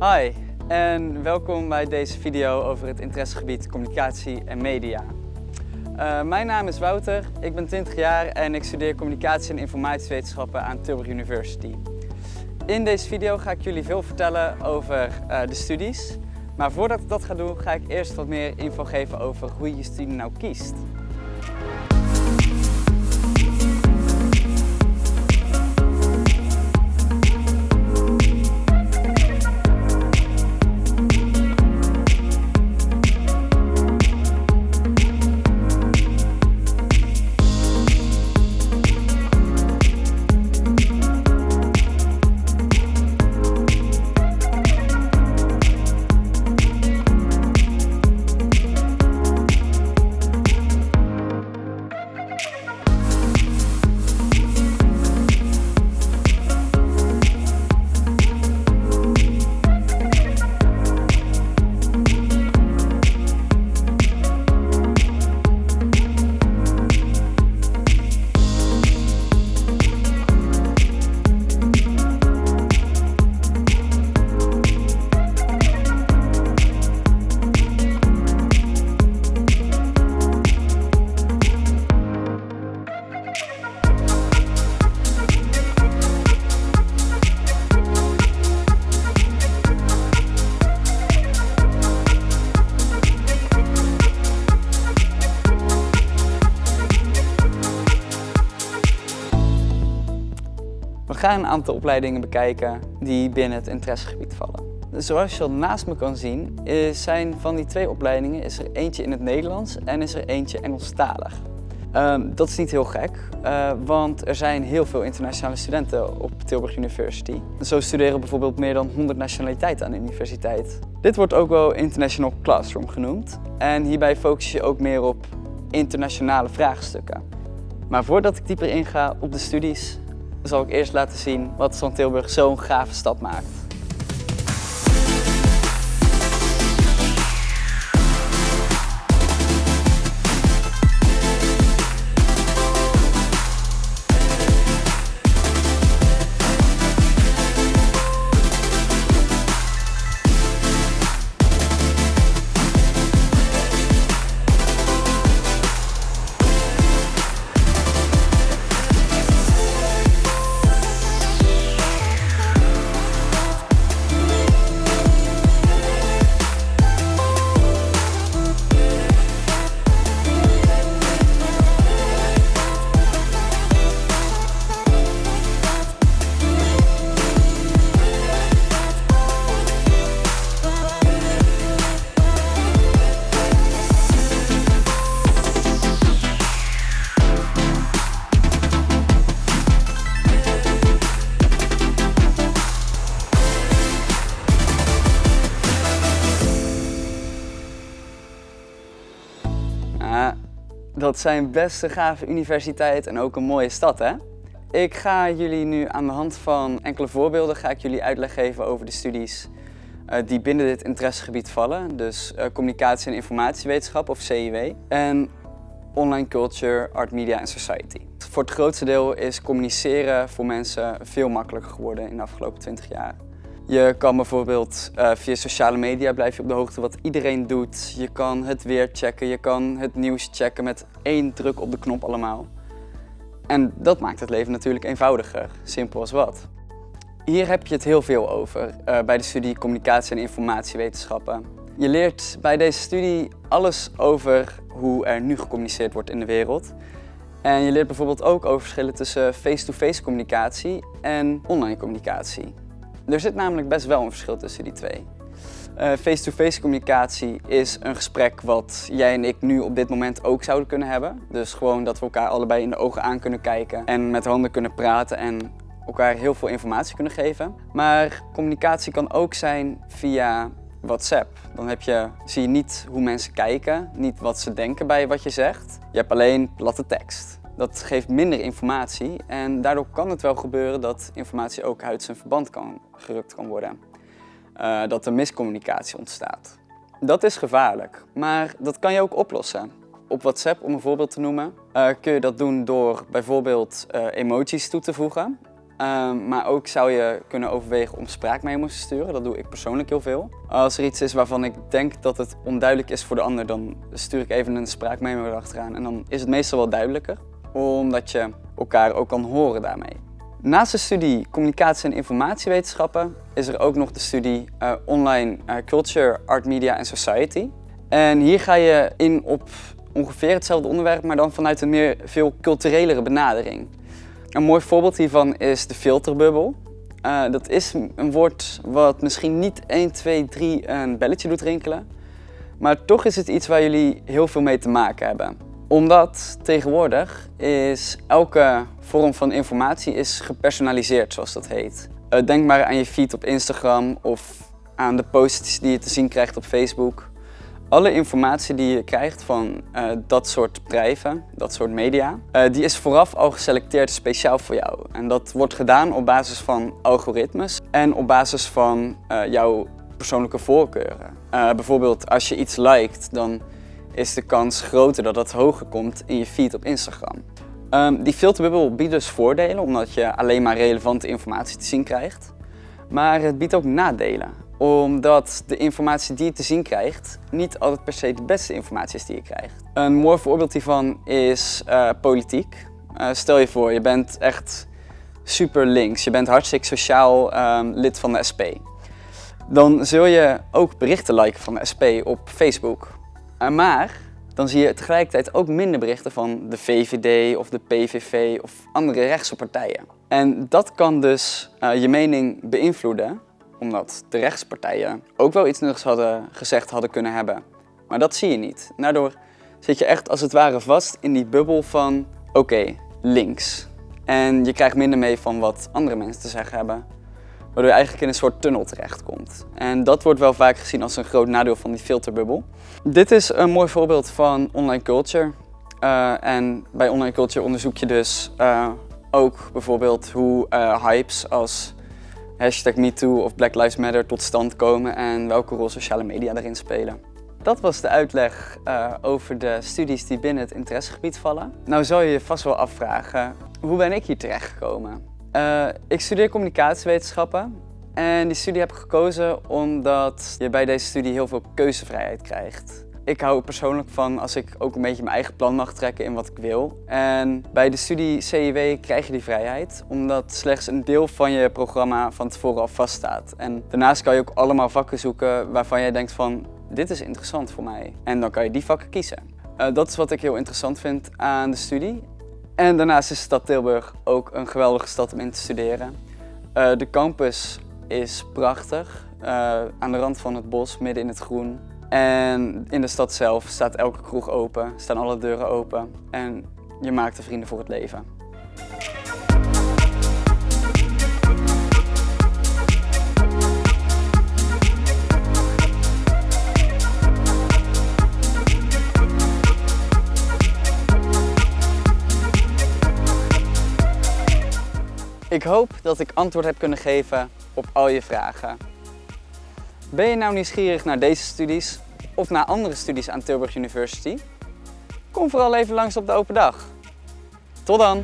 Hi en welkom bij deze video over het interessegebied communicatie en media. Uh, mijn naam is Wouter, ik ben 20 jaar en ik studeer communicatie en informatiewetenschappen aan Tilburg University. In deze video ga ik jullie veel vertellen over uh, de studies. Maar voordat ik dat ga doen, ga ik eerst wat meer info geven over hoe je je studie nou kiest. Gaan een aantal opleidingen bekijken die binnen het interessegebied vallen. Zoals je al naast me kan zien, is zijn van die twee opleidingen is er eentje in het Nederlands en is er eentje Engelstalig. Um, dat is niet heel gek, uh, want er zijn heel veel internationale studenten op Tilburg University. Zo studeren bijvoorbeeld meer dan 100 nationaliteiten aan de universiteit. Dit wordt ook wel International Classroom genoemd en hierbij focus je ook meer op internationale vraagstukken. Maar voordat ik dieper inga op de studies, zal ik eerst laten zien wat van Tilburg zo'n gave stad maakt. Dat zijn best een gave universiteit en ook een mooie stad, hè? Ik ga jullie nu aan de hand van enkele voorbeelden ga ik jullie uitleg geven over de studies uh, die binnen dit interessegebied vallen. Dus uh, communicatie en informatiewetenschap of CIW en online culture, art, media en society. Voor het grootste deel is communiceren voor mensen veel makkelijker geworden in de afgelopen 20 jaar. Je kan bijvoorbeeld uh, via sociale media blijf je op de hoogte wat iedereen doet. Je kan het weer checken, je kan het nieuws checken met één druk op de knop allemaal. En dat maakt het leven natuurlijk eenvoudiger, simpel als wat. Hier heb je het heel veel over uh, bij de studie Communicatie en Informatiewetenschappen. Je leert bij deze studie alles over hoe er nu gecommuniceerd wordt in de wereld. En je leert bijvoorbeeld ook over verschillen tussen face-to-face -face communicatie en online communicatie. Er zit namelijk best wel een verschil tussen die twee. Eh, face-to-face -face communicatie is een gesprek wat jij en ik nu op dit moment ook zouden kunnen hebben. Dus gewoon dat we elkaar allebei in de ogen aan kunnen kijken en met handen kunnen praten en elkaar heel veel informatie kunnen geven. Maar communicatie kan ook zijn via WhatsApp. Dan heb je, zie je niet hoe mensen kijken, niet wat ze denken bij wat je zegt. Je hebt alleen platte tekst. Dat geeft minder informatie en daardoor kan het wel gebeuren dat informatie ook uit zijn verband kan, gerukt kan worden. Uh, dat er miscommunicatie ontstaat. Dat is gevaarlijk, maar dat kan je ook oplossen. Op WhatsApp, om een voorbeeld te noemen, uh, kun je dat doen door bijvoorbeeld uh, emojis toe te voegen. Ehm, maar ook zou je kunnen overwegen om spraakmemo's te sturen. Dat doe ik persoonlijk heel veel. Als er iets is waarvan ik denk dat het onduidelijk is voor de ander, dan stuur ik even een spraakmemo erachteraan. En dan is het meestal wel duidelijker, omdat je elkaar ook kan horen daarmee. Naast de studie Communicatie en Informatiewetenschappen is er ook nog de studie uh, Online uh, Culture, Art, Media en Society. En hier ga je in op ongeveer hetzelfde onderwerp, maar dan vanuit een meer veel culturelere benadering. Een mooi voorbeeld hiervan is de filterbubbel. Uh, dat is een woord wat misschien niet 1, 2, 3 een belletje doet rinkelen. Maar toch is het iets waar jullie heel veel mee te maken hebben. Omdat tegenwoordig is elke vorm van informatie is gepersonaliseerd, zoals dat heet. Uh, denk maar aan je feed op Instagram of aan de posts die je te zien krijgt op Facebook. Alle informatie die je krijgt van uh, dat soort bedrijven, dat soort media, uh, die is vooraf al geselecteerd speciaal voor jou. En dat wordt gedaan op basis van algoritmes en op basis van jouw persoonlijke voorkeuren. bijvoorbeeld als je iets liked, dan is de kans groter dat dat hoger komt in je feed op Instagram. Um, die filterbubbel biedt dus voordelen, omdat je alleen maar relevante informatie te zien krijgt. Maar het biedt ook nadelen omdat de informatie die je te zien krijgt niet altijd per se de beste informatie is die je krijgt. Een mooi voorbeeld hiervan is uh, politiek. Uh, stel je voor, je bent echt super links, je bent hartstikke sociaal um, lid van de SP. Dan zul je ook berichten liken van de SP op Facebook. Uh, maar dan zie je tegelijkertijd ook minder berichten van de VVD of de PVV of andere rechtse partijen. En dat kan dus je mening beïnvloeden omdat de rechtspartijen ook wel iets nuttigs hadden gezegd hadden kunnen hebben. Maar dat zie je niet. Daardoor zit je echt als het ware vast in die bubbel van oké, links. En je krijgt minder mee van wat andere mensen te zeggen hebben. Waardoor je eigenlijk in een soort tunnel terechtkomt. En dat wordt wel vaak gezien als een groot nadeel van die filterbubbel. Dit is een mooi voorbeeld van online culture. Uh, en bij online culture onderzoek je dus uh, ook bijvoorbeeld hoe uh, hypes als hashtag MeToo of Black Lives Matter tot stand komen en welke rol sociale media daarin spelen. Dat was de uitleg over de studies die binnen het interessegebied vallen. Nou zou je je vast wel afvragen, hoe ben ik hier terechtgekomen? Uh, ik studeer communicatiewetenschappen en die studie heb ik gekozen omdat je bij deze studie heel veel keuzevrijheid krijgt. Ik hou persoonlijk van als ik ook een beetje mijn eigen plan mag trekken in wat ik wil. En bij de studie CIW krijg je die vrijheid, omdat slechts een deel van je programma van tevoren al vaststaat. En daarnaast kan je ook allemaal vakken zoeken waarvan jij denkt van, dit is interessant voor mij. En dan kan je die vakken kiezen. Uh, dat is wat ik heel interessant vind aan de studie. En daarnaast is de stad Tilburg ook een geweldige stad om in te studeren. Uh, de campus is prachtig, uh, aan de rand van het bos, midden in het groen. En in de stad zelf staat elke kroeg open, staan alle deuren open en je maakt er vrienden voor het leven. Ik hoop dat ik antwoord heb kunnen geven op al je vragen. Ben je nou nieuwsgierig naar deze studies of naar andere studies aan Tilburg University? Kom vooral even langs op de open dag. Tot dan!